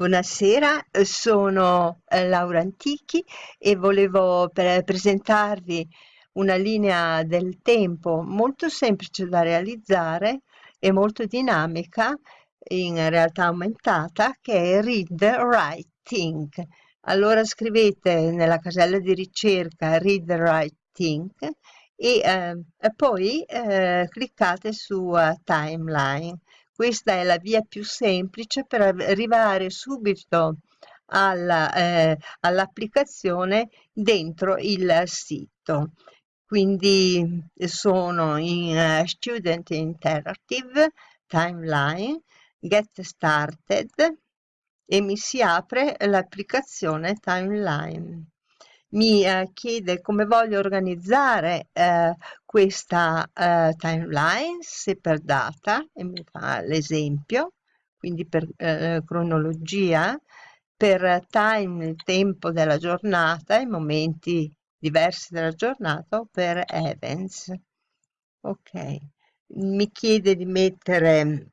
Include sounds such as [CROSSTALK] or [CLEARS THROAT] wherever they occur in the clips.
Buonasera, sono eh, Laura Antichi e volevo pre presentarvi una linea del tempo molto semplice da realizzare e molto dinamica in realtà aumentata che è Read Write Think. Allora scrivete nella casella di ricerca Read Write Think e, eh, poi eh, cliccate su uh, Timeline questa è la via più semplice per arrivare subito eh, all'applicazione dentro il sito. Quindi sono in uh, Student Interactive, Timeline, Get Started e mi si apre l'applicazione Timeline mi eh, chiede come voglio organizzare eh, questa eh, timeline, se per data, e mi fa l'esempio, quindi per eh, cronologia, per time, il tempo della giornata, i momenti diversi della giornata, o per events. Ok, mi chiede di mettere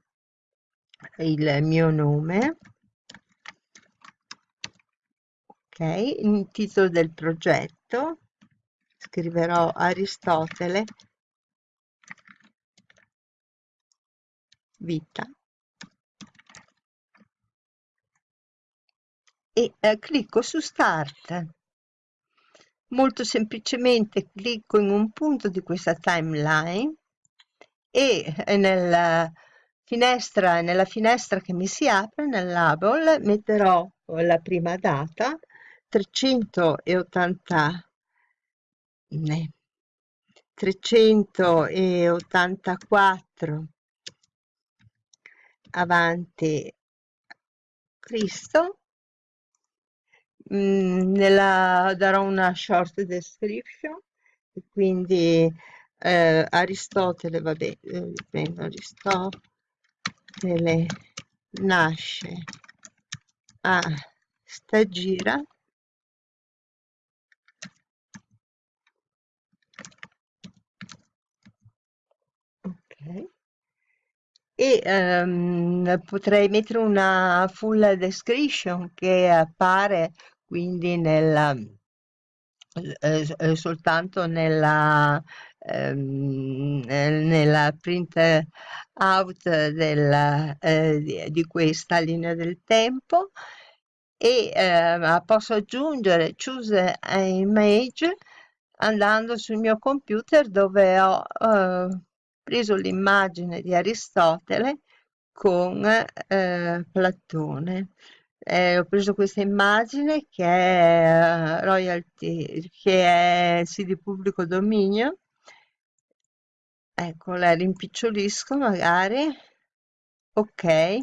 il mio nome il titolo del progetto scriverò Aristotele. Vita. E eh, clicco su start. Molto semplicemente clicco in un punto di questa timeline e eh, nella finestra, nella finestra che mi si apre nel label metterò la prima data 380 384 avanti. Cristo. Mm, nella, darò una short description quindi eh, Aristotele vabbè eh, Aristotele nasce a Stagira e um, potrei mettere una full description che appare quindi nella, eh, eh, soltanto nella, ehm, nella print out della, eh, di, questa linea del tempo e eh, posso aggiungere choose image andando sul mio computer dove ho eh, preso l'immagine di Aristotele con eh, Platone. Eh, ho preso questa immagine che è uh, royalty, che è sì di pubblico dominio. Ecco, la rimpicciolisco magari. Ok,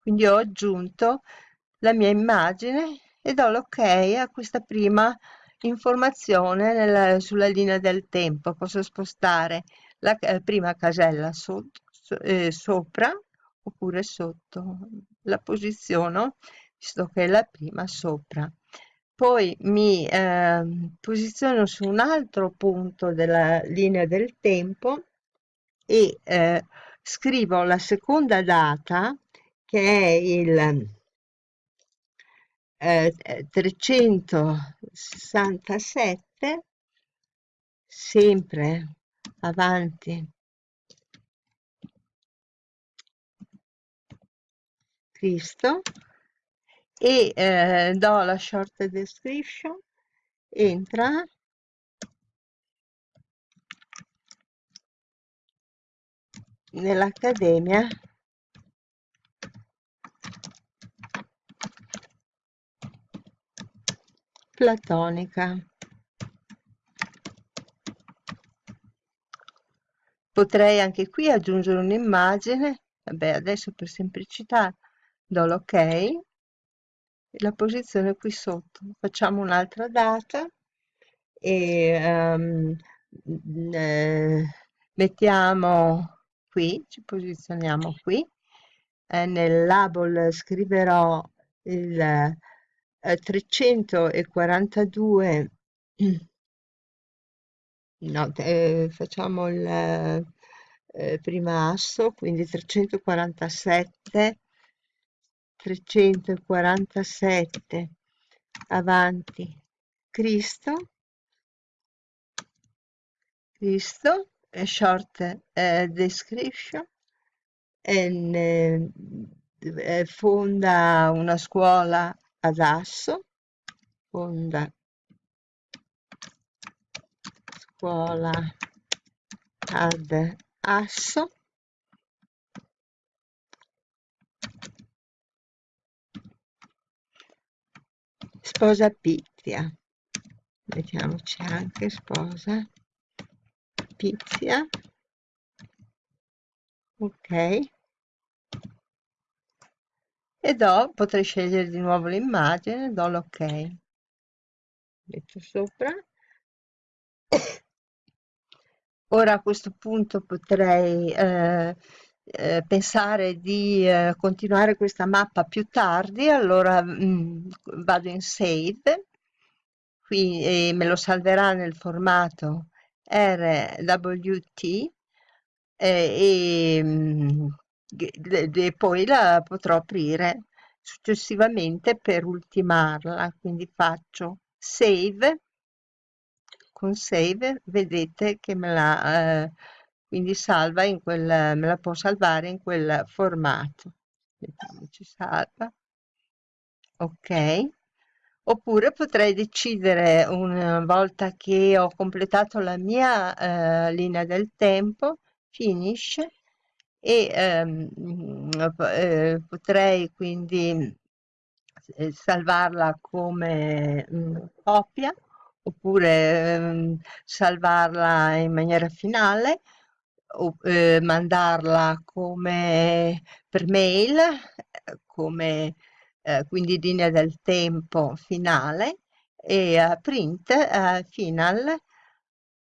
quindi ho aggiunto la mia immagine e do l'ok a questa prima informazione nella, sulla linea del tempo. Posso spostare la eh, prima casella so, so, eh, sopra oppure sotto la posiziono visto che è la prima sopra. Poi mi eh, posiziono su un altro punto della linea del tempo e eh, scrivo la seconda data che è il eh, 367 sempre avanti. Cristo. E eh, do la short description. Entra. Nell'accademia. Platonica Potrei anche qui aggiungere un'immagine, vabbè adesso per semplicità do l'ok. E la posizione qui sotto. Facciamo un'altra data e um, eh, mettiamo qui, ci posizioniamo qui, eh, nel label scriverò il eh, 342 [CLEARS THROAT] no, eh, facciamo il eh, prima asso, quindi 347 347 avanti. Cristo. Cristo short uh, description and, uh, fonda una scuola ad Asso fonda scuola. Ad Asso. Sposa Pizia. Mettiamoci anche sposa Pizia. Ok. E do potrei scegliere di nuovo l'immagine do l'ok. Metto sopra ora a questo punto potrei eh, eh, pensare di eh, continuare questa mappa più tardi allora mh, mm, vado in save qui e me lo salverà nel formato RWT e, mm, e, e poi la potrò aprire successivamente per ultimarla quindi faccio save con save vedete che me la eh, quindi salva in quel me la può salvare in quel formato. Mettiamoci salva. Ok. Oppure potrei decidere una volta che ho completato la mia eh, linea del tempo finish e ehm, eh, potrei quindi eh, salvarla come mh, mm, copia oppure ehm, salvarla in maniera finale o eh, mandarla come per mail come eh, quindi linea del tempo finale e uh, print final.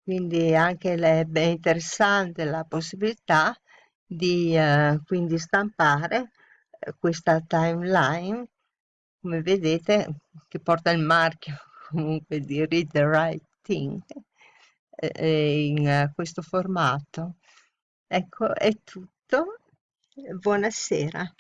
Quindi anche è interessante la possibilità di uh, quindi stampare questa timeline come vedete che porta il marchio comunque di read the right thing eh, in questo formato. Ecco è tutto. Buonasera